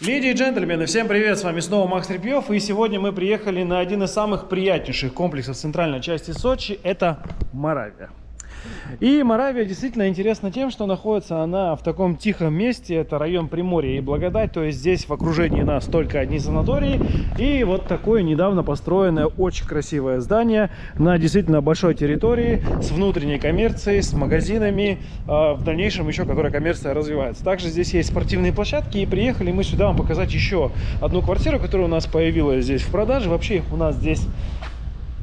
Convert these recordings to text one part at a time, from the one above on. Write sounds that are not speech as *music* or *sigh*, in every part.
Леди и джентльмены, всем привет, с вами снова Макс Репьев, и сегодня мы приехали на один из самых приятнейших комплексов центральной части Сочи, это Моравия. И Моравия действительно интересна тем, что находится она в таком тихом месте. Это район Приморья и Благодать. То есть здесь в окружении нас только одни санатории. И вот такое недавно построенное очень красивое здание на действительно большой территории с внутренней коммерцией, с магазинами. А в дальнейшем еще, которая коммерция развивается. Также здесь есть спортивные площадки. И приехали мы сюда вам показать еще одну квартиру, которая у нас появилась здесь в продаже. Вообще у нас здесь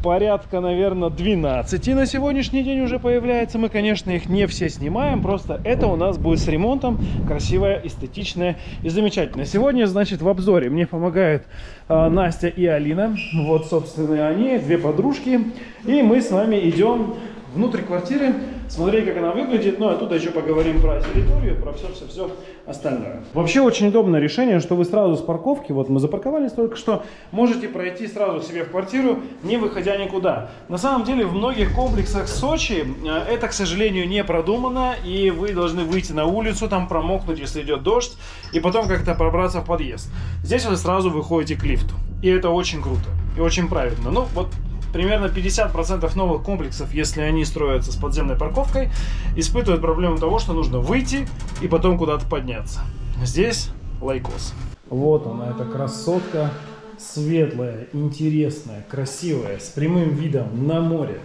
порядка, наверное, 12 на сегодняшний день уже появляется. Мы, конечно, их не все снимаем, просто это у нас будет с ремонтом, красивая, эстетичная и замечательная. Сегодня, значит, в обзоре мне помогают э, Настя и Алина. Вот, собственно, они, две подружки. И мы с вами идем внутрь квартиры, смотреть, как она выглядит. Ну, а тут еще поговорим про территорию, про все-все-все остальное. Вообще очень удобное решение, что вы сразу с парковки, вот мы запарковались только что, можете пройти сразу себе в квартиру, не выходя никуда. На самом деле в многих комплексах Сочи э, это, к сожалению, не продумано, и вы должны выйти на улицу, там промокнуть, если идет дождь, и потом как-то пробраться в подъезд. Здесь вы сразу выходите к лифту. И это очень круто и очень правильно. Ну, вот примерно 50% новых комплексов, если они строятся с подземной парковкой, испытывают проблему того, что нужно выйти и потом куда-то подняться. Здесь лайкос. Вот она, эта красотка. Светлая, интересная, красивая, с прямым видом на море.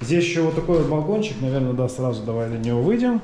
Здесь еще вот такой вот балкончик, наверное, да, сразу давай на него выйдем.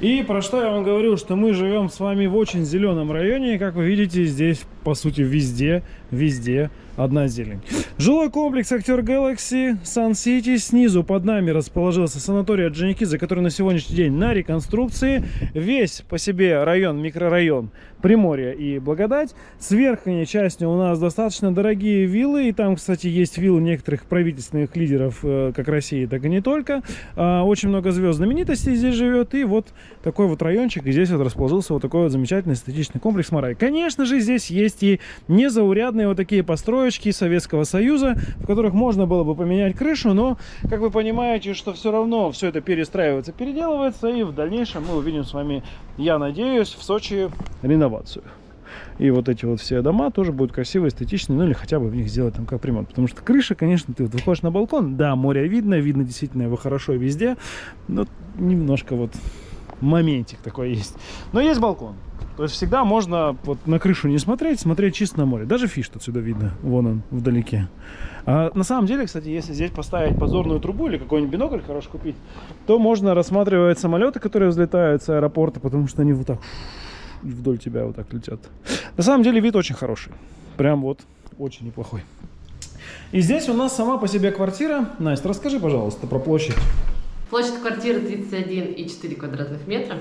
И про что я вам говорю, что мы живем с вами в очень зеленом районе. И, как вы видите, здесь, по сути, везде, везде одна зелень. Жилой комплекс Актер Galaxy Sun City. Снизу под нами расположился санаторий Орджоникидзе, который на сегодняшний день на реконструкции. Весь по себе район, микрорайон Приморье и Благодать. С верхней части у нас достаточно дорогие виллы. И там, кстати, есть виллы некоторых правительственных лидеров э, как России, так и не только. А, очень много звезд знаменитостей здесь живет. И вот такой вот райончик. И здесь вот расположился вот такой вот замечательный эстетичный комплекс Марай. Конечно же, здесь есть и незаурядные вот такие построечки Советского Союза, в которых можно было бы поменять крышу. Но, как вы понимаете, что все равно все это перестраивается, переделывается. И в дальнейшем мы увидим с вами, я надеюсь, в Сочи реновацию реновацию. И вот эти вот все дома тоже будут красивые, эстетичные, ну или хотя бы в них сделать там как ремонт. Потому что крыша, конечно, ты вот выходишь на балкон, да, море видно, видно действительно его хорошо везде, но немножко вот моментик такой есть. Но есть балкон. То есть всегда можно вот на крышу не смотреть, смотреть чисто на море. Даже фиш отсюда видно, вон он, вдалеке. А на самом деле, кстати, если здесь поставить подзорную трубу или какой-нибудь бинокль хороший купить, то можно рассматривать самолеты, которые взлетают с аэропорта, потому что они вот так вдоль тебя вот так летят. На самом деле вид очень хороший. Прям вот очень неплохой. И здесь у нас сама по себе квартира. Настя, расскажи, пожалуйста, про площадь. Площадь квартиры 31,4 квадратных метра.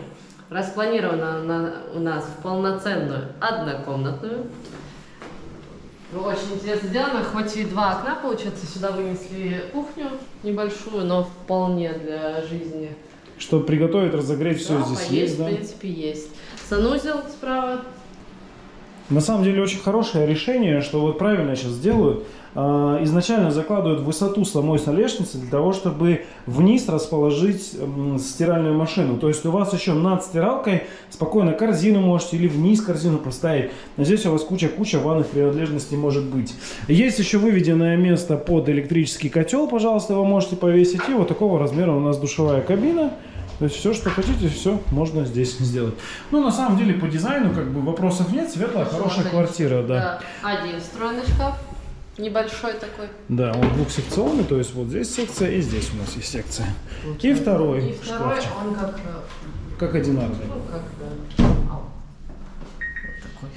Распланирована она у нас в полноценную однокомнатную. Очень интересно сделано, хоть и два окна, получается, сюда вынесли кухню небольшую, но вполне для жизни. Чтобы приготовить, разогреть, все да, здесь поесть, есть, да? в принципе, есть. Санузел справа. На самом деле очень хорошее решение, что вот правильно сейчас сделают. А, изначально закладывают высоту самой столешницы для того, чтобы вниз расположить стиральную машину. То есть у вас еще над стиралкой спокойно корзину можете или вниз корзину поставить. Но здесь у вас куча-куча ванных принадлежностей может быть. Есть еще выведенное место под электрический котел, пожалуйста, вы можете повесить. И вот такого размера у нас душевая кабина. То есть все, что хотите, все можно здесь сделать. Ну, на самом деле, по дизайну как бы вопросов нет. Светлая, хорошая квартира, да. да. Один встроенный шкаф. Небольшой такой. Да, он двухсекционный, то есть вот здесь секция и здесь у нас есть секция. Получается. И второй И второй, шкафчик. он как... Э, как одинарный. Ну, как, да. Вот такой.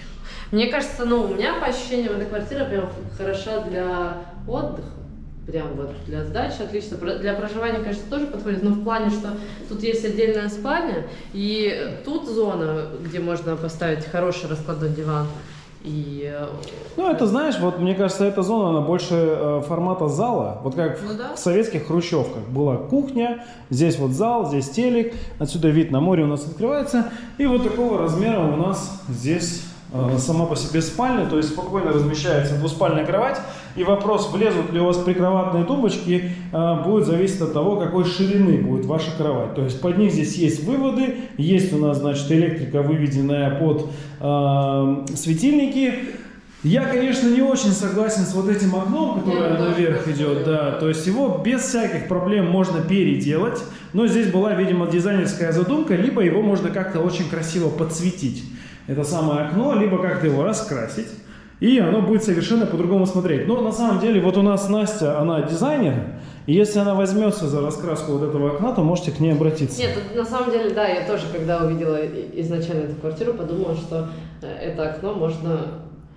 Мне кажется, ну, у меня по ощущениям эта квартира прям хороша для отдыха прям вот для сдачи отлично. Для проживания, конечно, тоже подходит, но в плане, что тут есть отдельная спальня, и тут зона, где можно поставить хороший раскладной диван. И... Э, ну, это, знаешь, вот мне кажется, эта зона, она больше э, формата зала. Вот как ну, да. в советских хрущевках. Была кухня, здесь вот зал, здесь телек, отсюда вид на море у нас открывается. И вот такого размера у нас здесь э, сама по себе спальня, то есть спокойно размещается двуспальная кровать. И вопрос, влезут ли у вас прикроватные тумбочки, а, будет зависеть от того, какой ширины будет ваша кровать. То есть под них здесь есть выводы, есть у нас, значит, электрика, выведенная под э, светильники. Я, конечно, не очень согласен с вот этим окном, которое наверх идет, да. То есть его без всяких проблем можно переделать. Но здесь была, видимо, дизайнерская задумка, либо его можно как-то очень красиво подсветить. Это самое окно, либо как-то его раскрасить. И оно будет совершенно по-другому смотреть. Но на самом деле, вот у нас Настя, она дизайнер. И если она возьмется за раскраску вот этого окна, то можете к ней обратиться. Нет, на самом деле, да, я тоже, когда увидела изначально эту квартиру, подумала, что э, это окно можно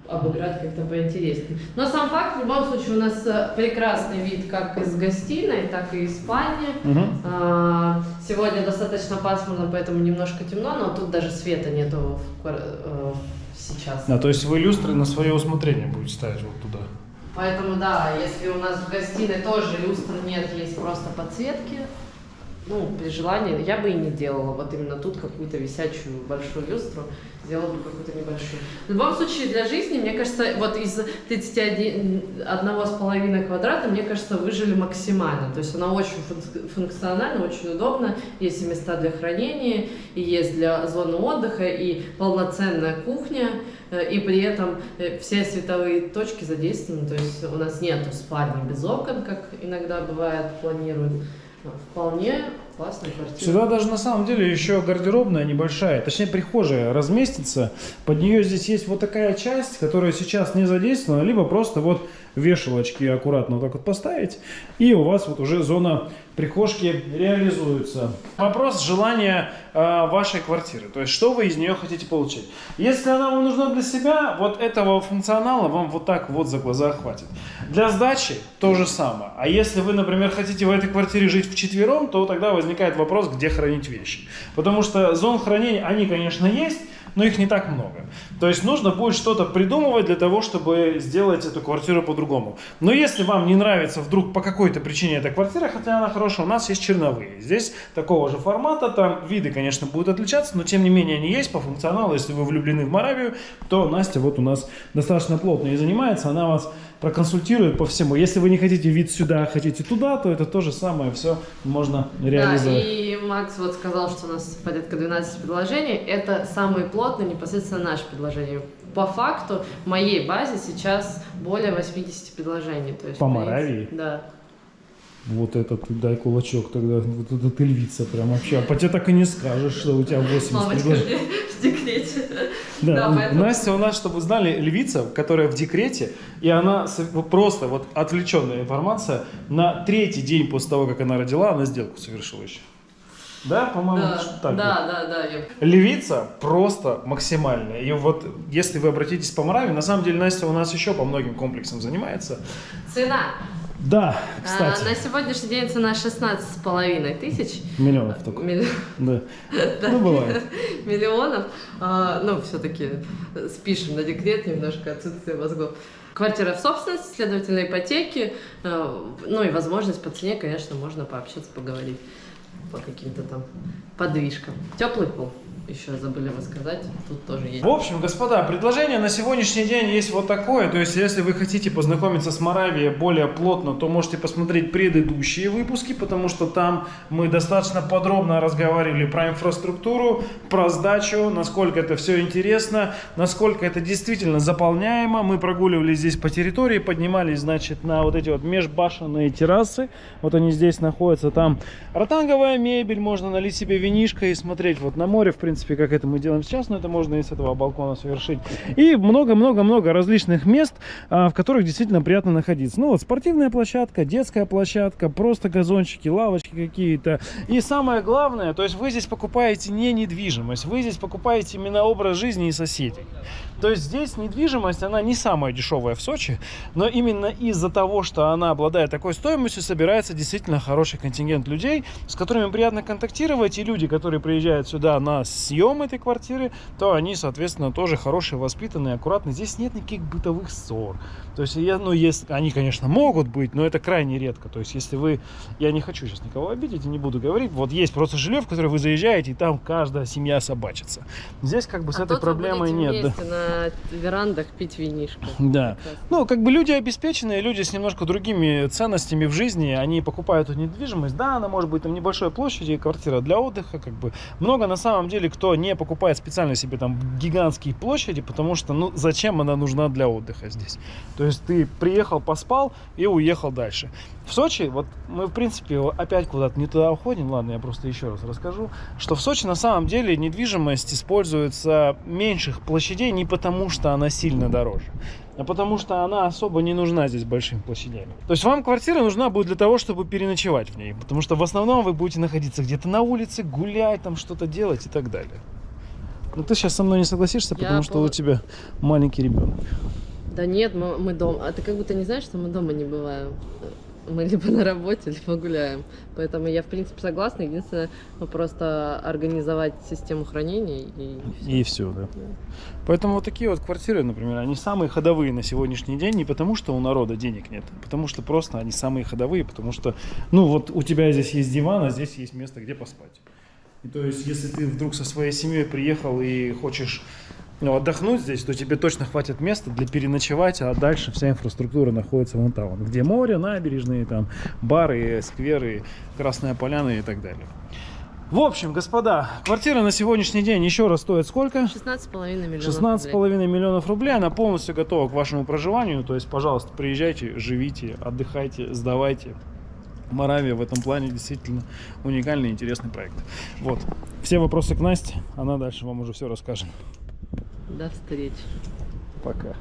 обыграть как-то поинтереснее. Но сам факт, в любом случае, у нас э, прекрасный вид как из гостиной, так и из спальни. Угу. А, сегодня достаточно пасмурно, поэтому немножко темно, но тут даже света нету в, э, сейчас. Да, то есть вы люстры на свое усмотрение будете ставить вот туда? Поэтому да, если у нас в гостиной тоже люстр нет, есть просто подсветки, ну, при желании, я бы и не делала вот именно тут какую-то висячую большую люстру, сделала бы какую-то небольшую. В любом случае, для жизни, мне кажется, вот из 31,5 квадрата, мне кажется, выжили максимально. То есть она очень функциональна, очень удобна, есть и места для хранения, и есть для зоны отдыха, и полноценная кухня, э, и при этом э, все световые точки задействованы, то есть у нас нет спальни без окон, как иногда бывает, планируют. Вполне классная квартира. Сюда даже на самом деле еще гардеробная небольшая, точнее прихожая разместится. Под нее здесь есть вот такая часть, которая сейчас не задействована, либо просто вот вешалочки аккуратно вот так вот поставить, и у вас вот уже зона прихожки реализуется. Вопрос желания э, вашей квартиры, то есть что вы из нее хотите получить. Если она вам нужна для себя, вот этого функционала вам вот так вот за глаза хватит. Для сдачи то же самое. А если вы, например, хотите в этой квартире жить вчетвером, то тогда возникает вопрос, где хранить вещи. Потому что зон хранения, они, конечно, есть, но их не так много. То есть нужно будет что-то придумывать для того, чтобы сделать эту квартиру по-другому. Но если вам не нравится вдруг по какой-то причине эта квартира, хотя она хорошая, у нас есть черновые. Здесь такого же формата, там виды, конечно, будут отличаться, но тем не менее они есть по функционалу. Если вы влюблены в Моравию, то Настя вот у нас достаточно плотно и занимается, она вас проконсультирует по всему. Если вы не хотите вид сюда, а хотите туда, то это то же самое, все можно реализовать. Да, и Макс вот сказал, что у нас порядка 12 предложений. Это самые плотные непосредственно наши предложения. По факту в моей базе сейчас более 80 предложений. То есть, по Моравии? Да. Вот это ты дай кулачок тогда, вот это ты львица прям вообще. А по тебе так и не скажешь, что у тебя 80 Мамочка предложений. в декрете. Да, да поэтому... Настя у нас, чтобы вы знали, львица, которая в декрете, и она просто вот отвлеченная информация, на третий день после того, как она родила, она сделку совершила еще. Да, по-моему, да, так. Да, да, да. Левица просто максимальная. И вот если вы обратитесь по Мораве, на самом деле Настя у нас еще по многим комплексам занимается. Цена. Да, кстати. А, на сегодняшний день цена 16,5 тысяч. Миллионов только. Милли... *laughs* Да. Ну, бывает. Миллионов. А, ну, все-таки спишем на декрет немножко отсутствие мозгов. Квартира в собственности, следовательно, ипотеки. А, ну и возможность по цене, конечно, можно пообщаться, поговорить по каким-то там подвижкам. Теплый пол еще забыли рассказать, тут тоже есть. В общем, господа, предложение на сегодняшний день есть вот такое. То есть, если вы хотите познакомиться с Моравией более плотно, то можете посмотреть предыдущие выпуски, потому что там мы достаточно подробно разговаривали про инфраструктуру, про сдачу, насколько это все интересно, насколько это действительно заполняемо. Мы прогуливались здесь по территории, поднимались, значит, на вот эти вот межбашенные террасы. Вот они здесь находятся. Там ротанговая мебель, можно налить себе винишко и смотреть вот на море, в принципе принципе, как это мы делаем сейчас, но это можно и с этого балкона совершить. И много-много-много различных мест, а, в которых действительно приятно находиться. Ну вот спортивная площадка, детская площадка, просто газончики, лавочки какие-то. И самое главное, то есть вы здесь покупаете не недвижимость, вы здесь покупаете именно образ жизни и соседей. То есть здесь недвижимость, она не самая дешевая в Сочи, но именно из-за того, что она обладает такой стоимостью, собирается действительно хороший контингент людей, с которыми приятно контактировать, и люди, которые приезжают сюда на съем этой квартиры, то они, соответственно, тоже хорошие, воспитанные, аккуратные. Здесь нет никаких бытовых ссор. То есть, я, ну, есть, они, конечно, могут быть, но это крайне редко. То есть, если вы, я не хочу сейчас никого обидеть и не буду говорить, вот есть просто жилье, в которое вы заезжаете, и там каждая семья собачится. Здесь как бы с а этой проблемой нет. Да на верандах пить винишко. Да. Ну, как бы люди обеспеченные, люди с немножко другими ценностями в жизни, они покупают эту недвижимость. Да, она может быть там небольшой площади, квартира для отдыха, как бы. Много на самом деле, кто не покупает специально себе там гигантские площади, потому что, ну, зачем она нужна для отдыха здесь? То есть ты приехал, поспал и уехал дальше. В Сочи, вот мы, в принципе, опять куда-то не туда уходим, ладно, я просто еще раз расскажу, что в Сочи на самом деле недвижимость используется меньших площадей не потому, что она сильно дороже, а потому что она особо не нужна здесь большими площадями. То есть вам квартира нужна будет для того, чтобы переночевать в ней, потому что в основном вы будете находиться где-то на улице, гулять, там что-то делать и так далее. Но ты сейчас со мной не согласишься, Я потому что пол- у тебя маленький ребенок. Да нет, мы, мы дома. А ты как будто не знаешь, что мы дома не бываем. Мы либо на работе, *laughs* либо гуляем. Поэтому я, в принципе, согласна. Единственное, просто организовать систему хранения и всё. И все, да. Поэтому вот такие вот квартиры, например, они самые ходовые на сегодняшний день не потому, что у народа денег нет, а потому что просто они самые ходовые, потому что, ну вот у тебя здесь есть диван, а здесь есть место, где поспать. И то есть, если ты вдруг со своей семьей приехал и хочешь ну, отдохнуть здесь, то тебе точно хватит места для переночевать, а дальше вся инфраструктура находится вон там, где море, набережные, там бары, скверы, Красная Поляна и так далее. В общем, господа, квартира на сегодняшний день еще раз стоит сколько? 16,5 миллионов рублей. 16,5 миллионов рублей, она полностью готова к вашему проживанию, то есть, пожалуйста, приезжайте, живите, отдыхайте, сдавайте. Моравия в этом плане действительно уникальный и интересный проект. Вот. Все вопросы к Насте, она дальше вам уже все расскажет. До встречи. Пока.